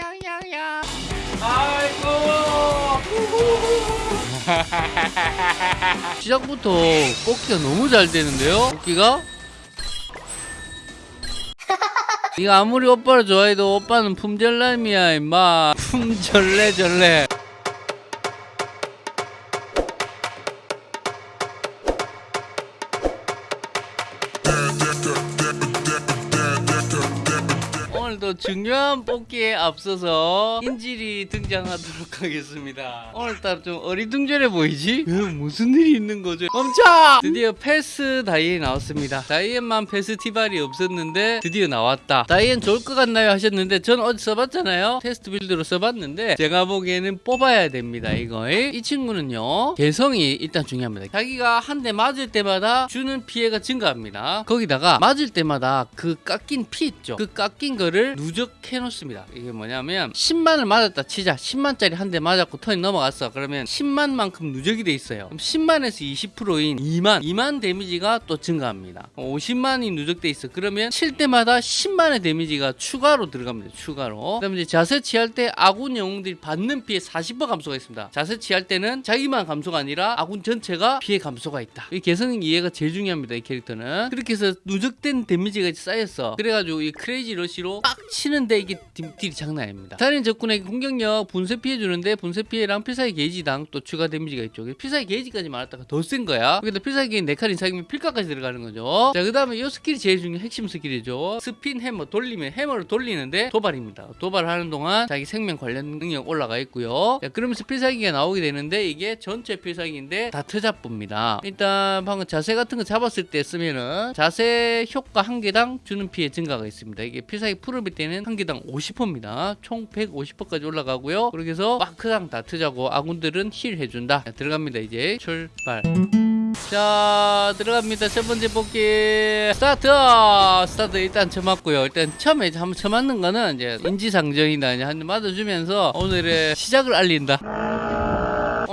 양양양양. 아이고. 시작부터 뽑기가 너무 잘 되는데요? 뽑기가? 네가 아무리 오빠를 좋아해도 오빠는 품절남이야 임마 품절래절래 오늘도 중요한 뽑기에 앞서서 인질이 등장하도록 하겠습니다. 오늘따라 좀 어리둥절해 보이지? 에, 무슨 일이 있는 거죠? 멈춰! 드디어 페스 다이앤 나왔습니다. 다이앤만 페스티벌이 없었는데 드디어 나왔다. 다이앤 좋을 것 같나요? 하셨는데 전 어디 써봤잖아요. 테스트 build로 써봤는데 제가 보기에는 뽑아야 됩니다. 이거 이 친구는요 개성이 일단 중요합니다. 자기가 한 대 맞을 때마다 주는 피해가 증가합니다. 거기다가 맞을 때마다 그 깎인 피 있죠. 그 깎인 거를 누적해 놓습니다. 이게 뭐냐면 10만을 맞았다 치자. 10만짜리 한 대 맞았고 턴이 넘어갔어. 그러면 10만만큼 누적이 돼 있어요. 그럼 10만에서 20%인 2만, 2만 데미지가 또 증가합니다. 50만이 누적돼 있어. 그러면 칠 때마다 10만의 데미지가 추가로 들어갑니다. 추가로. 그 다음에 이제 자세 취할 때 아군 영웅들이 받는 피해 40% 감소가 있습니다. 자세 취할 때는 자기만 감소가 아니라 아군 전체가 피해 감소가 있다. 이 개성 이해가 제일 중요합니다. 이 캐릭터는. 그렇게 해서 누적된 데미지가 쌓였어. 그래가지고 이 Crazy Rush로 빡 치는데 이게 딜- 딜이 장난 아닙니다. 살인 적군에게 공격력 분쇄 피해 주는데 분쇄 피해랑 필살기 게이지당 또 추가 데미지가 있죠. 필살기 게이지까지 말았다가 더 센 거야. 근데 필살기 게이지 4칸 이상이면 필까지 들어가는 거죠. 자, 그 다음에 이 skill이 제일 중요한 핵심 스킬이죠. Spin Hammer 돌리면 해머를 돌리는데 도발입니다. 도발하는 동안 자기 생명 관련 능력 올라가 있고요. 자, 그러면서 필살기가 나오게 되는데 이게 전체 필살기인데 다 트잡부입니다. 일단 방금 자세 같은 거 잡았을 때 쓰면은 자세 효과 한 개당 주는 피해 증가가 있습니다. 이게 필살기 풀업 일 때는 한 개당 50%입니다. 총 150%까지 올라가고요. 그렇게 해서 마크당 다 트자고 아군들은 힐 해준다. 자, 들어갑니다 이제 출발. 자 들어갑니다 첫 번째 뽑기 스타트 스타트 일단 쳐맞고요 일단 처음에 한번 쳐맞는 거는 이제 인지상정이다 이제 한대 맞아주면서 오늘의 시작을 알린다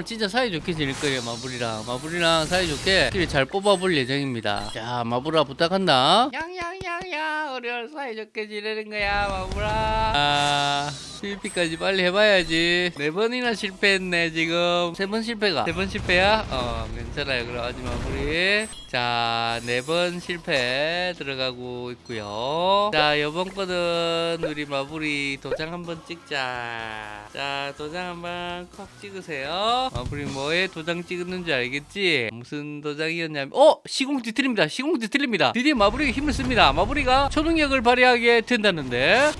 오늘 진짜 사이좋게 지낼 거예요 마블이랑. 마블이랑 사이좋게 킬잘 뽑아볼 예정입니다. 자 마블아 부탁한다. 양양양양. 우리 오늘 사이좋게 지내는 거야 마블아. 아 실패까지 빨리 해봐야지. 네 번이나 실패했네 지금. 세 번 실패가. 세 번 실패야? 어 괜찮아요. 그럼 하지 마무리 자네 번 실패 들어가고 있고요. 자 이번 거는 우리 마블이 도장 한번 찍자. 자 도장 한번 콕 찍으세요 마블이 뭐에 도장 찍었는지 알겠지? 무슨 도장이었냐면 어! 시공지 틀립니다. 시공지 틀립니다. 드디어 마블이가 힘을 씁니다. 마블이가 초능력을 발휘하게 된다는데.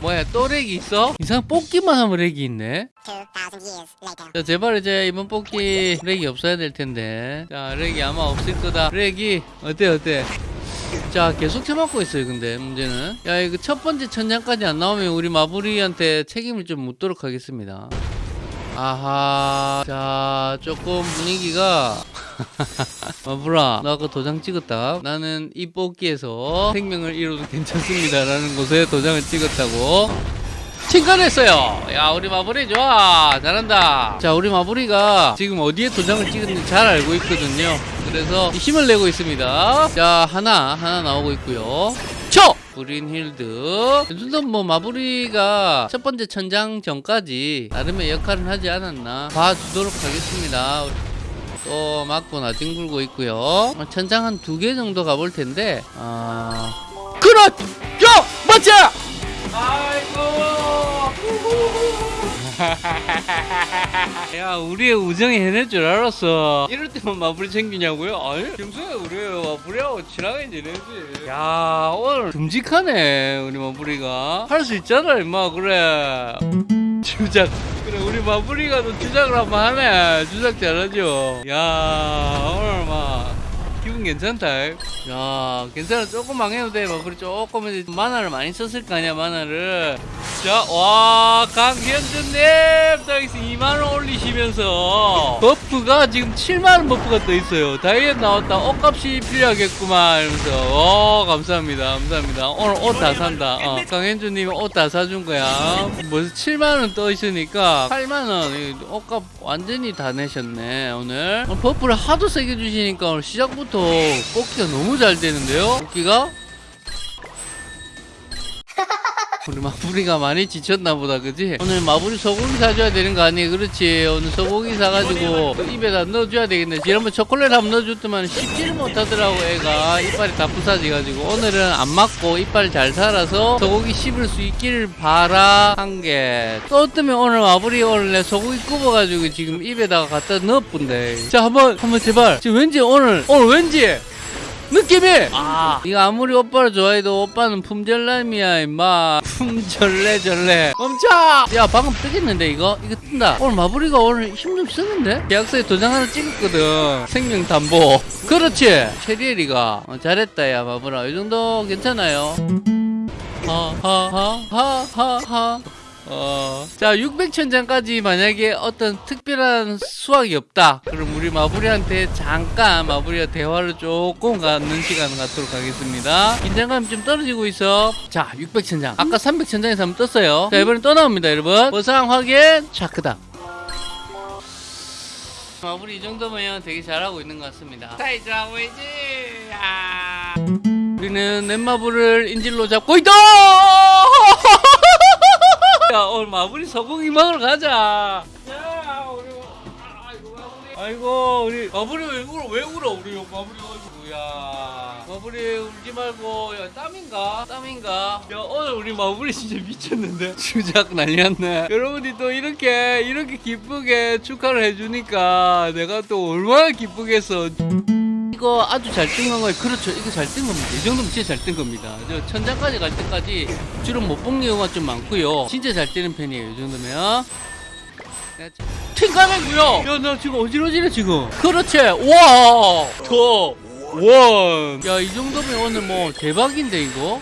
뭐야 또 렉이 있어? 이상 뽑기만 하면 렉이 있네. 2,000 years later. 자 제발 이제 이번 뽑기 렉이 없어야 될 텐데. 자 렉이 아마 없을 거다. 렉이 어때 어때? 자 계속 쳐맞고 있어요 근데 문제는. 야 이거 첫 번째 천장까지 안 나오면 우리 마부리한테 책임을 좀 묻도록 하겠습니다 아하 자 조금 분위기가 마부라 나 아까 도장 찍었다 나는 이 뽑기에서 생명을 잃어도 괜찮습니다 라는 곳에 도장을 찍었다고 칭찬했어요. 야, 우리 마무리 좋아. 잘한다. 자, 우리 마무리가 지금 어디에 도장을 찍었는지 잘 알고 있거든요. 그래서 힘을 내고 있습니다. 자, 하나, 하나 나오고 있고요. 쳐! 브린힐드. 일단 뭐 마무리가 첫 번째 천장 전까지 나름의 역할은 하지 않았나 봐주도록 하겠습니다. 또 맞고 나뒹 굴고 있고요. 어, 천장 한 두 개 정도 가볼 텐데, 아. 그렇! 야! 맞자! 야 우리의 우정이 해낼 줄 알았어. 이럴 때만 마블이 챙기냐고요? 아니 평소에 우리 마블이하고 친하게 지내지. 야 오늘 듬직하네 우리 마블이가. 할 수 있잖아 임마 그래. 주작 그래 우리 마블이가 또 주작을 한번 하네. 주작 잘하죠? 야 오늘 막 괜찮다. 야, 괜찮아. 조금 망해도 돼. 마블이 조금 이제 만화를 많이 썼을 거 아니야, 만화를. 자, 와, 강현준님! 또 여기서 2만원 올리시면서 buff가 지금 7만원 버프가 또 있어요. 다이어트 나왔다. 옷값이 필요하겠구만. 이러면서. 어, 감사합니다. 감사합니다. 오늘 옷 다 산다. 어, 강현준님이 옷 다 사준 거야. 벌써 7만원 떠 있으니까 8만원. 옷값 완전히 다 내셨네, 오늘. 어, buff를 하도 세게 주시니까 오늘 시작부터 뽑기가 너무 잘 되는데요? 뽑기가? 우리 마무리가 많이 지쳤나 보다 그지? 오늘 마무리 소고기 사줘야 되는 거 아니에요? 그렇지. 오늘 소고기 사가지고 그 입에다 넣어줘야 되겠네. 지난번 초콜릿 한번 넣어줬더만 씹지를 못하더라고 애가. 이빨이 다 부사지가지고. 오늘은 안 맞고 이빨 잘 살아서 소고기 씹을 수 있기를 바라 한개또 뜨면 오늘 마무리 오늘 내 소고기 굽어가지고 지금 입에다가 갖다 넣어본대 자 한번 한번 제발. 지금 왠지 오늘 오늘 왠지 느낌이. 아. 이거 아무리 오빠를 좋아해도 오빠는 품절남이야 임마. 품절래절래. 멈춰! 야 방금 뜨겠는데 이거? 이거 뜬다. 오늘 마무리가 오늘 힘 좀 쓰는데? 계약서에 도장 하나 찍었거든. 생명담보. 그렇지. 체리엘이가. 어, 잘했다 야 마무라 이 정도 괜찮아요. 하하하하하하 어. 자, 600천장까지 만약에 어떤 특별한 수확이 없다. 그럼 우리 마부리한테 잠깐 마부리와 대화를 조금 갖는 시간 갖도록 하겠습니다. 긴장감이 좀 떨어지고 있어. 자, 600천장. 아까 300천장에서 한번 떴어요. 자, 이번엔 또 나옵니다, 여러분. 보상 확인. 자, 그다음. 마무리 이 정도면 되게 잘하고 있는 것 같습니다. 자, 이제 하고 있지. 아. 우리는 넷마블을 인질로 잡고 있다! 야, 오늘 마무리 소고기 먹으러 가자. 야, 우리 아이고 마무리. 아이고 우리 마무리 왜 울어? 왜 울어? 우리 마무리 가지고 야. 마무리 울지 말고 야 땀인가? 땀인가? 야 오늘 우리 마무리 진짜 미쳤는데 주작 난리났네. 여러분이 또 이렇게 이렇게 기쁘게 축하를 해주니까 내가 또 얼마나 기쁘겠어. 이거 아주 잘 뜬 건가요? 그렇죠. 이거 잘 뜬 겁니다. 이 정도면 진짜 잘 뜬 겁니다. 저 천장까지 갈 때까지 주로 못본 경우가 좀 많고요. 진짜 잘 뜨는 편이에요. 이 정도면. 팅가맹구요. 야, 나 지금 어지러지네 지금. 그렇지. 와, 더 원. 야, 이 정도면 오늘 뭐 대박인데 이거.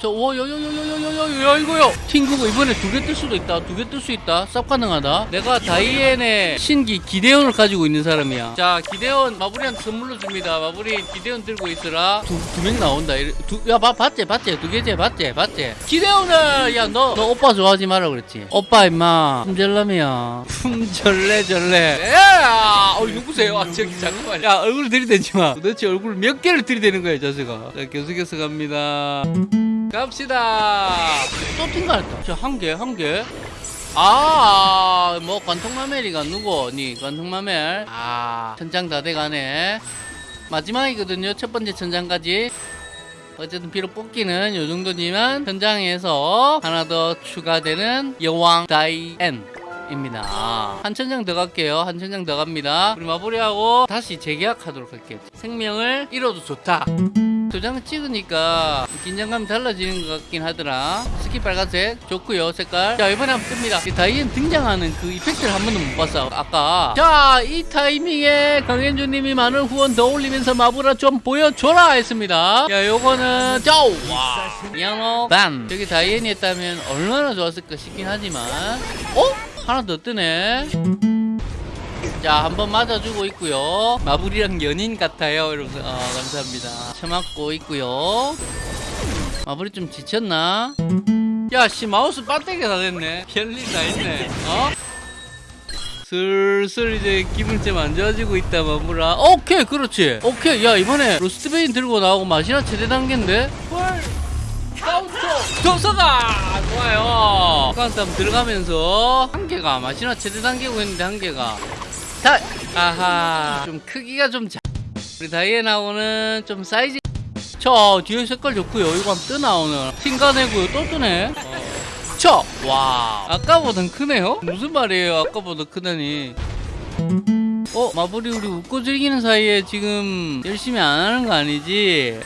저와여여여여여여여 이거요. 팅구가 이번에 두 개 뜰 수도 있다. 두 개 뜰 수 있다. 쌉 가능하다. 내가 다이앤의 신기 기대온을 가지고 있는 사람이야. 자 기대온 마블이한테 선물로 줍니다. 마블이 기대온 들고 있으라. 두 명 나온다. 이래, 두, 야 봐, 봤지? 봤지? 두 개째 봤지? 봤지? 기대온을 야너너 오빠 좋아하지 마라 그랬지? 오빠 임마. 품절남이야. 품절레절레 야어 네, 아, 누구세요? 아 저기 잠깐만 야 얼굴 들이대지 마. 도대체 얼굴 몇 개를 들이대는 거야 자세가. 자 계속해서 갑니다. 갑시다. 또 튕갈했다. 저한 개, 한 개. 아, 뭐 관통마멜이가 누구? 니 관통마멜. 아, 천장 다 돼가네. 마지막이거든요. 첫 번째 천장까지. 어쨌든 비록 뽑기는 요 정도지만 현장에서 하나 더 추가되는 여왕 다이앤. 입니다. 한 천장 더 갈게요. 한 천장 더 갑니다. 우리 마무리하고 다시 재계약하도록 할게요. 생명을 잃어도 좋다. 도장을 찍으니까 긴장감이 달라지는 것 같긴 하더라. 스키 빨간색 좋고요 색깔. 자 이번에 한번 뜹니다. 이 다이앤 등장하는 그 이펙트를 한 번도 못 봤어 아까. 자 이 타이밍에 강현주님이 많은 후원 더 올리면서 마부라 좀 보여줘라 했습니다. 야 요거는 짜와 미안호 반. 저기 다이앤이 했다면 얼마나 좋았을까 싶긴 하지만. 어? 하나 더 뜨네 자, 한번 맞아주고 있고요. 마블이랑 연인 같아요. 이러면서 어, 감사합니다. 쳐맞고 있고요. 마블이 좀 지쳤나? 야, 씨 마우스 배터리가 다 됐네. 별일 다 있네. 어? 슬슬 이제 기분 좀안 좋아지고 있다 마무라 오케이 그렇지 오케이 야 이번에 로스트베인 들고 나오고 마시나 최대 단계인데 헐 카운터 도서가 좋아요 카운터 들어가면서 한 개가 마시나 최대 단계고 했는데 한 개가 다 아하 좀 크기가 좀 작... 우리 다이앤하고는 좀 사이즈 저 뒤에 색깔 좋고요 이거 한번 뜨나 오늘 팅가내고요 또 뜨네 어. 쳐! 와 아까보단 크네요? 무슨 말이에요 아까보다 크다니 어? 마블이 우리 웃고 즐기는 사이에 지금 열심히 안 하는 거 아니지?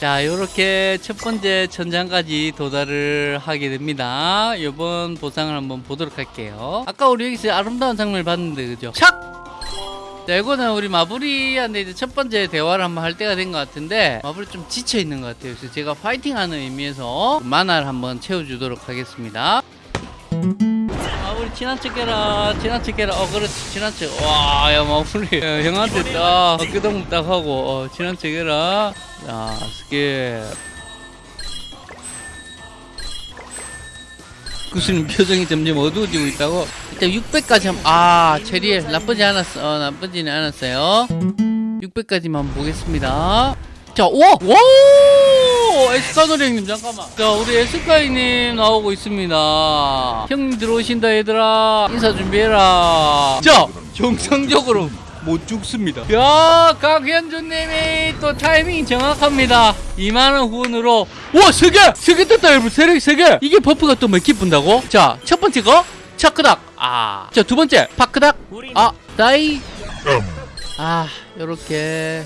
자, 요렇게 첫 번째 천장까지 도달을 하게 됩니다. 이번 보상을 한번 보도록 할게요. 아까 우리 여기서 아름다운 장면을 봤는데, 그죠? 착! 자, 이거는 우리 마블이한테 이제 첫 번째 대화를 한번 할 때가 된 것 같은데, 마블이 좀 지쳐 있는 것 같아요. 그래서 제가 파이팅 하는 의미에서 만화를 한번 채워주도록 하겠습니다. 친한 척 해라, 척 해라. 어, 그렇지, 친한 척. 와, 야. 야, 형한테 딱, 어깨동 딱 하고, 어, 척 해라. 자, 스케. 구수님 표정이 점점 어두워지고 있다고? 일단 600까지 한, 아, 체리엘. 나쁘지 않았어. 어, 나쁘지는 않았어요. 600까지만 보겠습니다. 자, 와! 와! 오 에스카노리 형님 잠깐만. 자 우리 에스카이님 나오고 있습니다. 형님 들어오신다 얘들아. 인사 준비해라. 자 정상적으로 못 죽습니다. 야 강현주님이 또 타이밍 정확합니다. 2만원 후원으로. 와 3개! 3개 떴다 여러분. 3개 3개. 이게 버프가 또 몇개 분다고? 자 첫 번째 거. 차크닥. 아자 두 번째. 파크닥. 아 다이. 아 요렇게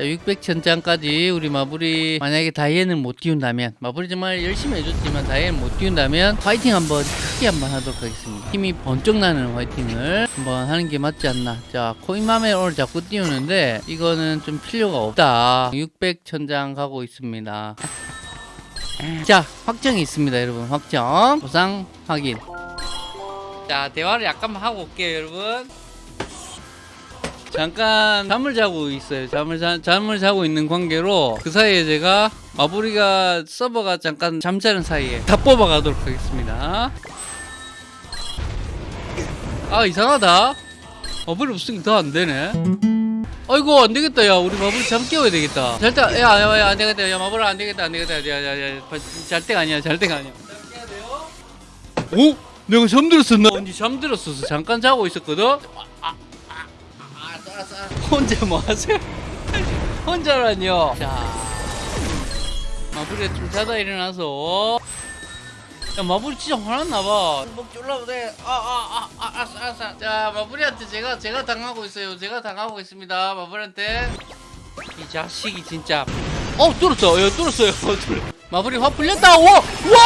자 600천장까지 우리 마블이 만약에 다이앤을 못 띄운다면 마블이 정말 열심히 해줬지만 다이앤을 못 띄운다면 화이팅 한번 크게 한번 하도록 하겠습니다. 힘이 번쩍 나는 화이팅을 한번 하는 게 맞지 않나. 자 코인맘에 오늘 자꾸 띄우는데 이거는 좀 필요가 없다. 600천장 가고 있습니다. 자 확정이 있습니다 여러분. 확정. 보상 확인. 자 대화를 약간만 하고 올게요 여러분 잠깐 잠을 자고 있어요. 잠을 자, 잠을 자고 있는 관계로 그 사이에 제가 마부리가 서버가 잠깐 잠자는 사이에 다 뽑아가도록 하겠습니다. 아 이상하다. 마부리 없으니까 더 안 되네. 아이고 안 되겠다 야 우리 마부리 잠 깨워야 되겠다. 잘때 야야야 안 되겠다 야 마부리 안 되겠다 안 되겠다 야야야 잘 때가 아니야 잘 때가 아니야. 오? 내가 잠들었었나? 언제 잠들었어서 잠깐 자고 있었거든? 혼자 뭐 하세요? 혼자라뇨. 자, 마블이 좀 자다 일어나서. 야, 마블이 진짜 화났나봐. 목 졸라도 돼. 아, 아, 아, 아, 알았어, 알았어. 자, 마블이한테 제가, 제가 당하고 있어요. 제가 당하고 있습니다. 마블한테. 이 자식이 진짜. 어, 뚫었어. 예, 뚫었어요. 뚫- 마블이 화 풀렸다. 와! 와!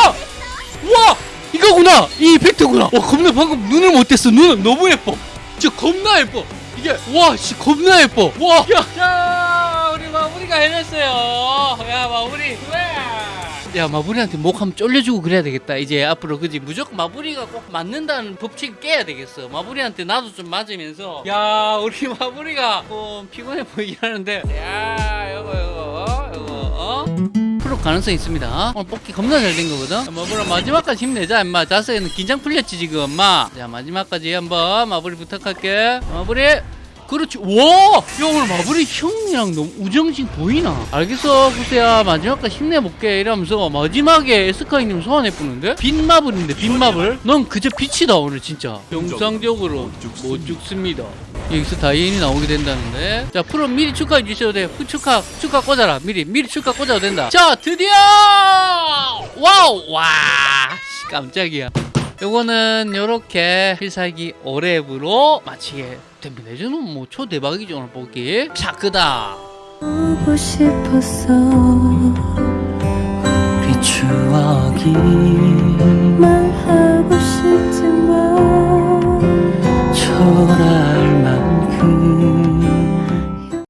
와! 이거구나! 이 이펙트구나! 와, 겁나 방금 눈을 못 뗐어. 눈은 너무 예뻐. 진짜 겁나 예뻐. 이게 와, 씨 겁나 예뻐. 와, 야, 야, 우리 마무리가 해냈어요. 야, 마무리. 왜? 야, 마무리한테 목 한번 쫄려주고 그래야 되겠다. 이제 앞으로 그지 무조건 마무리가 꼭 맞는다는 법칙 깨야 되겠어. 마무리한테 나도 좀 맞으면서. 야, 우리 마무리가 좀 피곤해 보이긴 하는데. 야, 요거 요거 요거 어? 프로 가능성 있습니다. 오늘 뽑기 겁나 잘 된 거거든. 마무리 마지막까지 힘내자, 임마. 자세는 긴장 풀렸지 지금, 엄마. 자, 마지막까지 한번 마무리 부탁할게. 마무리. 그렇지. 와! 야, 오늘 마무리 형이랑 너무 우정신 보이나? 알겠어, 구세야. 마지막까지 힘내볼게. 이러면서 마지막에 에스카이님 소환해 보는데? 빈 마블인데, 빈 마블? 넌 그저 빛이다, 오늘 진짜. 정상적으로 못 죽습니다. 여기서 다이앤이 나오게 된다는데. 자 프롬 미리 축하해 주셔도 돼 그 축하 축하 꽂아라. 미리 미리 축하 꽂아도 된다. 자 드디어! 와우! 와 깜짝이야. 요거는 요렇게 필살기 오랩으로 마치게 됩니다. 이제는 뭐 초대박이죠 오늘 보기. 샤크다 보고 싶었어 그 추억이 말하고 싶지만 초라